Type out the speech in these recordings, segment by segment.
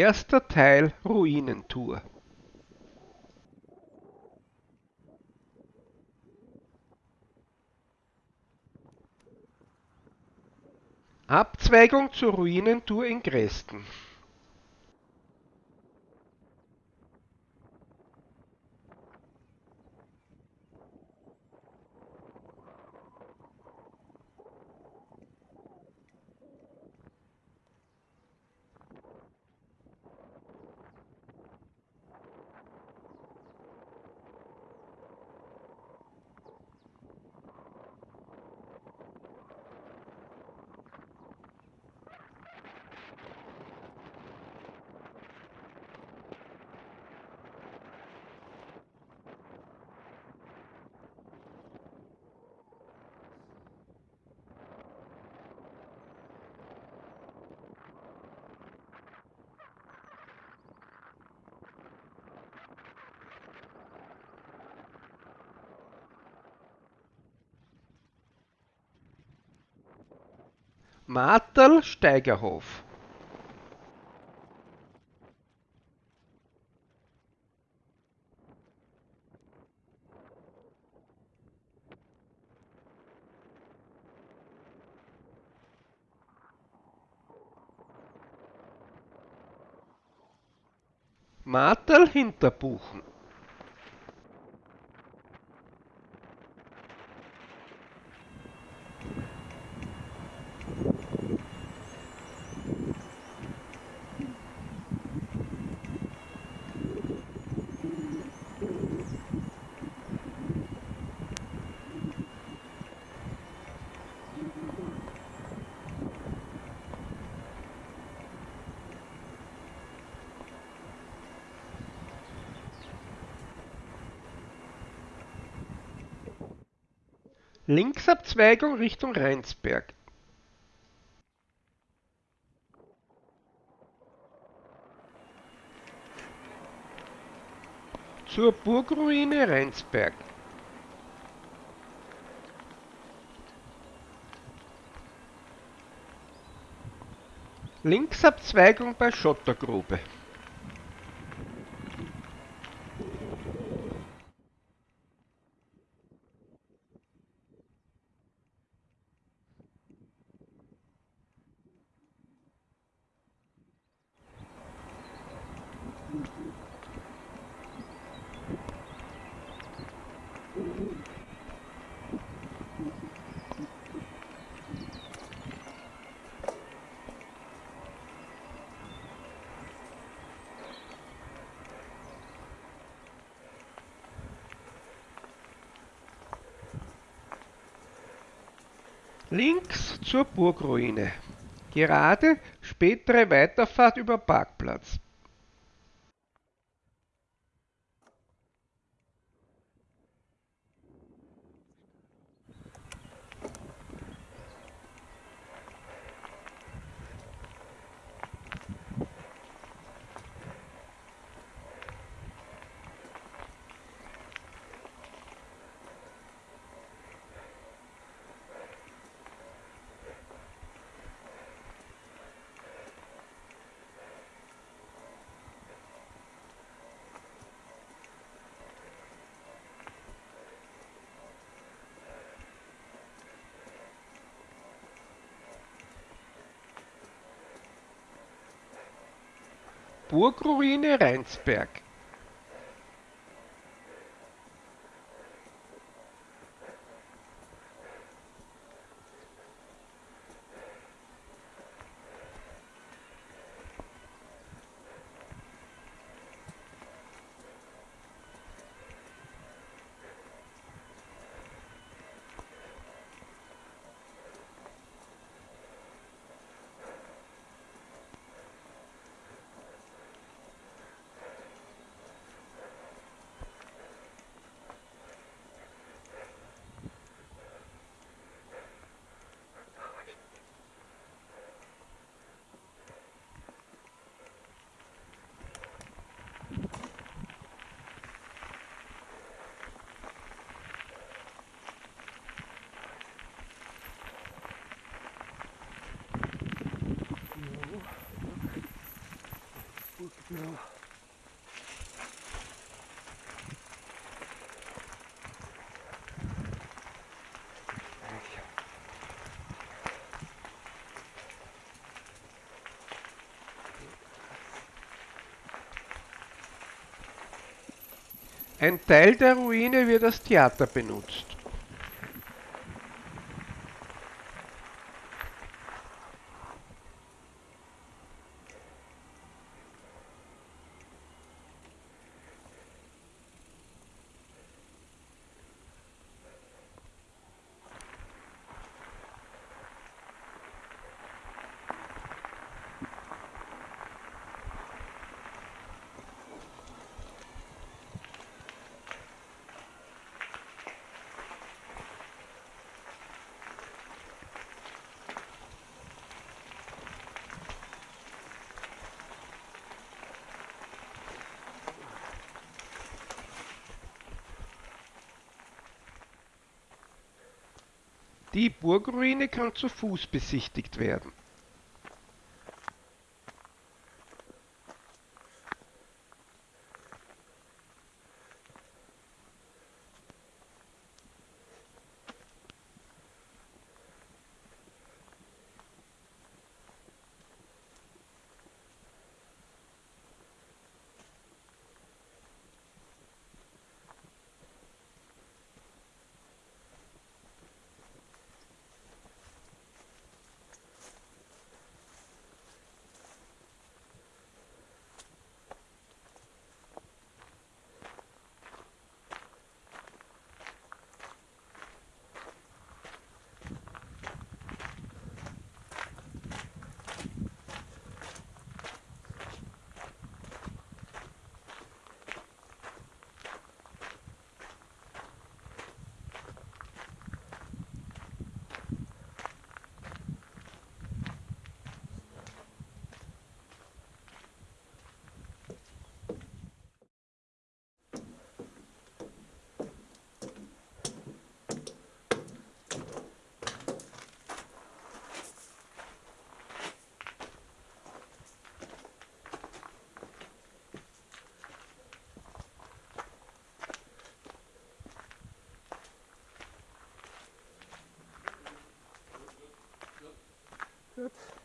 Erster Teil Ruinentour. Abzweigung zur Ruinentour in Gresten Marterl Steigerhof. Marterl Hinterbuchen Linksabzweigung Richtung Rheinsberg. Zur Burgruine Rheinsberg. Linksabzweigung bei Schottergrube Links zur Burgruine. Gerade spätere Weiterfahrt über Parkplatz. Burgruine Rheinsberg Ja. Ein Teil der Ruine wird als Theater benutzt. Die Burgruine kann zu Fuß besichtigt werden. good.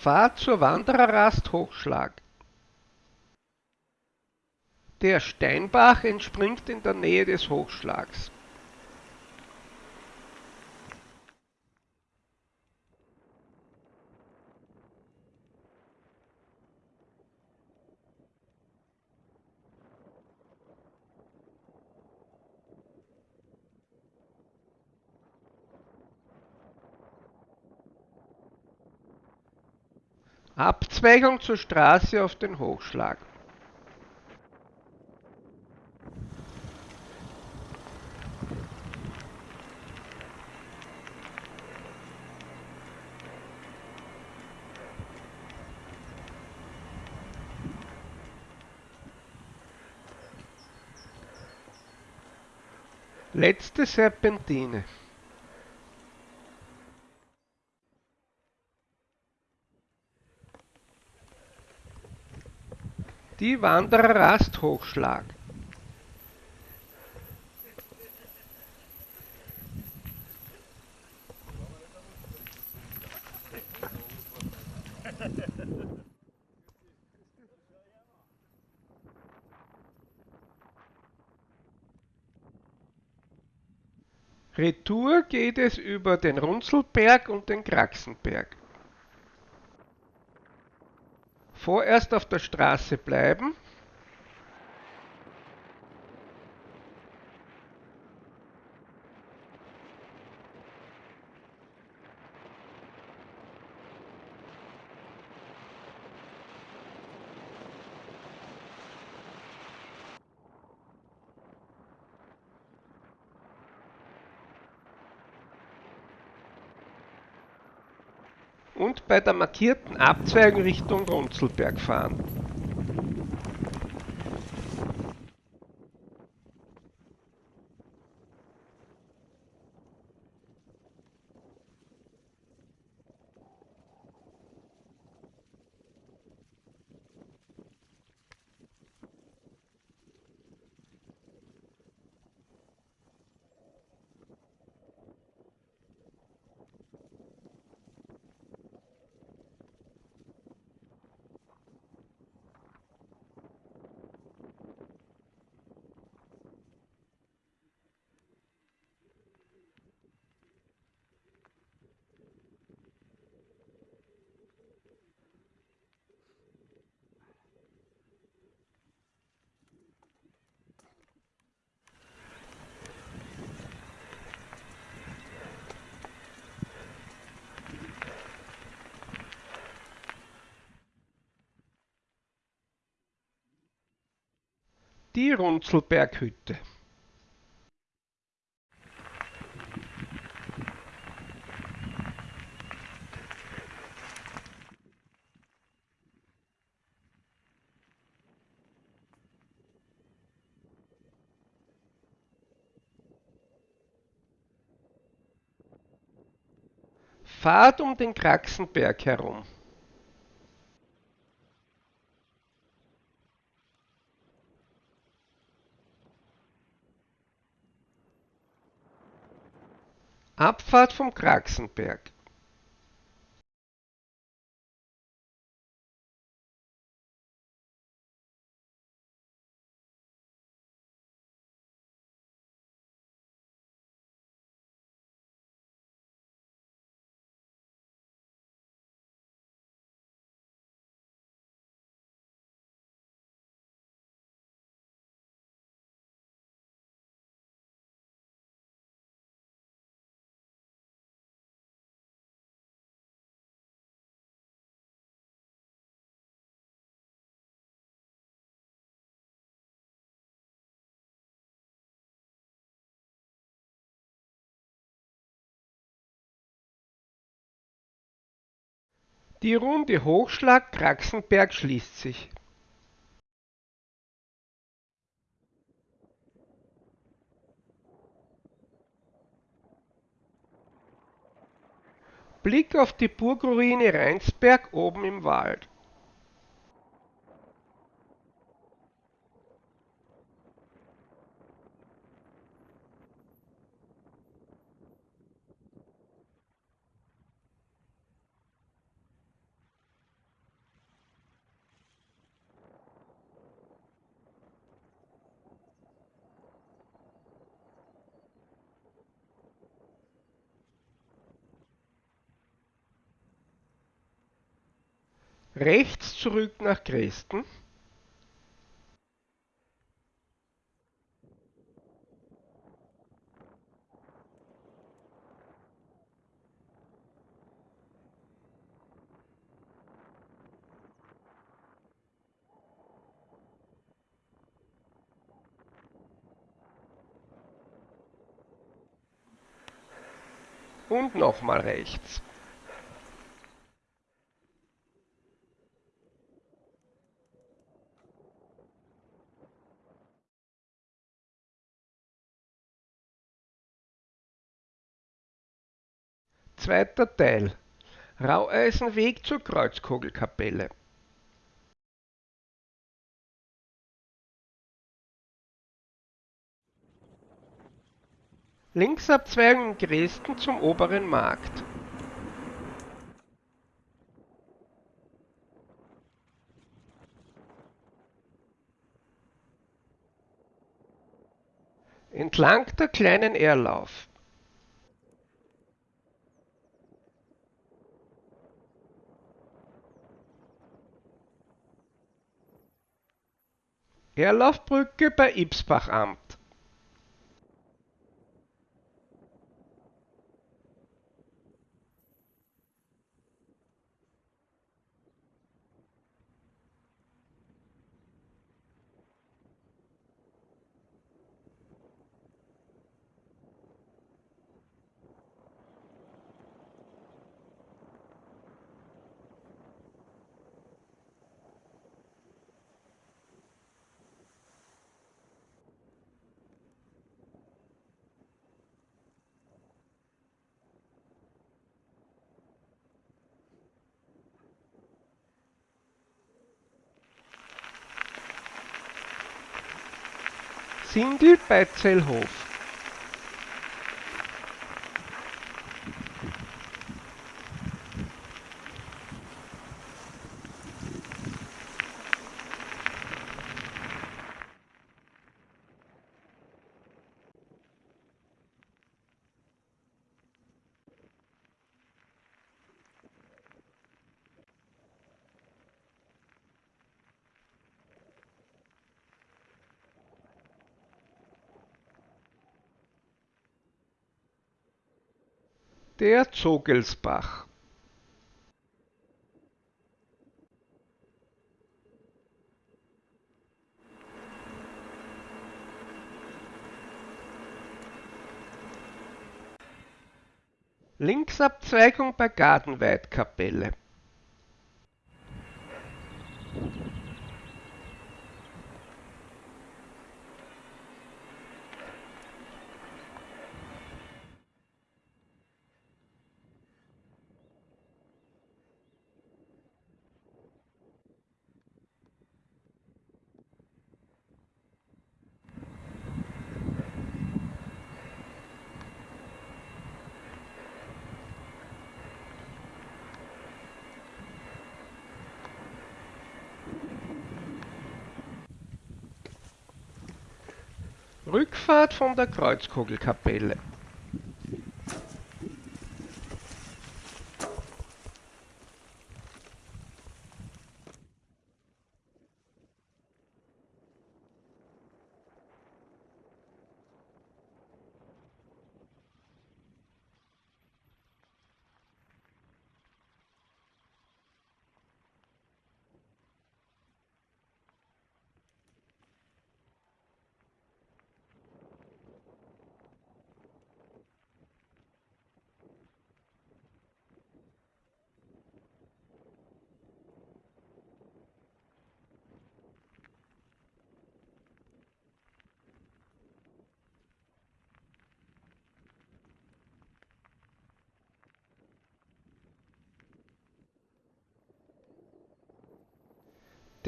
Fahrt zur Wandererrast Hochschlag. Der Steinbach entspringt in der Nähe des Hochschlags. Abzweigung zur Straße auf den Hochschlag. Letzte Serpentine. Die Wanderer-Rasthochschlag. Retour geht es über den Runzelberg und den Kraxenberg. Vorerst auf der Straße bleiben. Und bei der markierten Abzweigung Richtung Runzelberg fahren. Die Runzelberghütte Fahrt um den Kraxenberg herum. Abfahrt vom Kraxenberg. Die Runde Hochschlag-Kraxenberg schließt sich. Blick auf die Burgruine Rheinsberg oben im Wald. Rechts zurück nach Dresden. Und nochmal rechts. Zweiter Teil. Raueisenweg zur Kreuzkugelkapelle. Linksabzweigung in Dresden zum Oberen Markt. Entlang der kleinen Erlauf Herlaufbrücke bei Ibsbachamt. Sindel bei Zellhof. Der Zogelsbach. Linksabzweigung bei Gartenweidkapelle. Rückfahrt von der Kreuzkugelkapelle.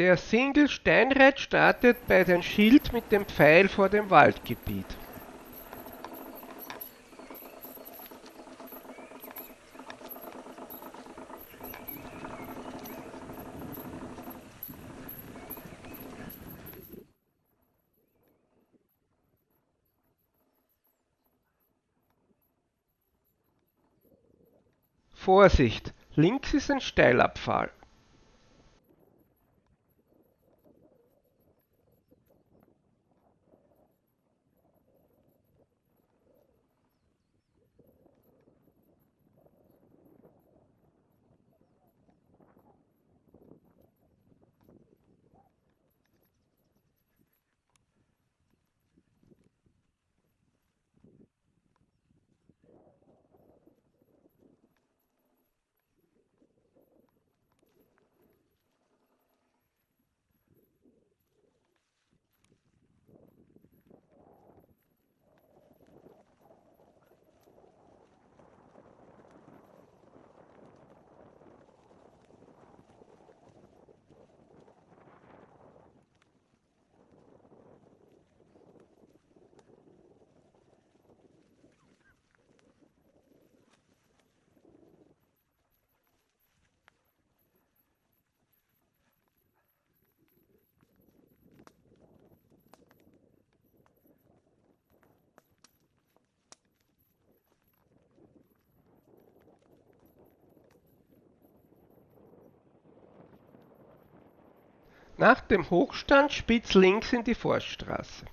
Der Single Steinreit startet bei dem Schild mit dem Pfeil vor dem Waldgebiet. Vorsicht, links ist ein Steilabfall. Nach dem Hochstand spitz links in die Forststraße.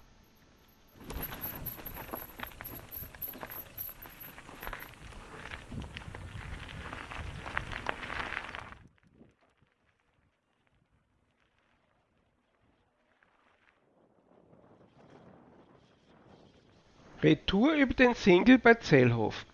Retour über den Single bei Zellhof.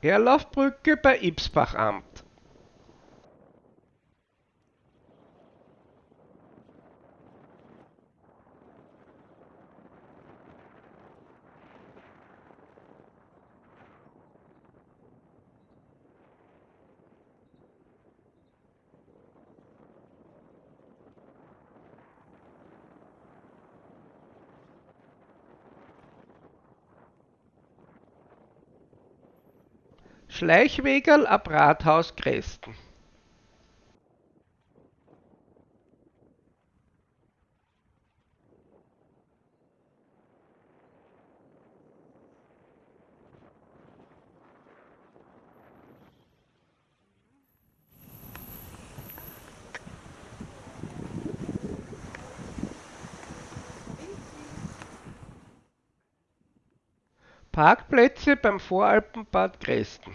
Erlaufbrücke bei Ibsbachamt. Schleichwegerl ab Rathaus Gresten. Parkplätze beim Voralpenbad Gresten.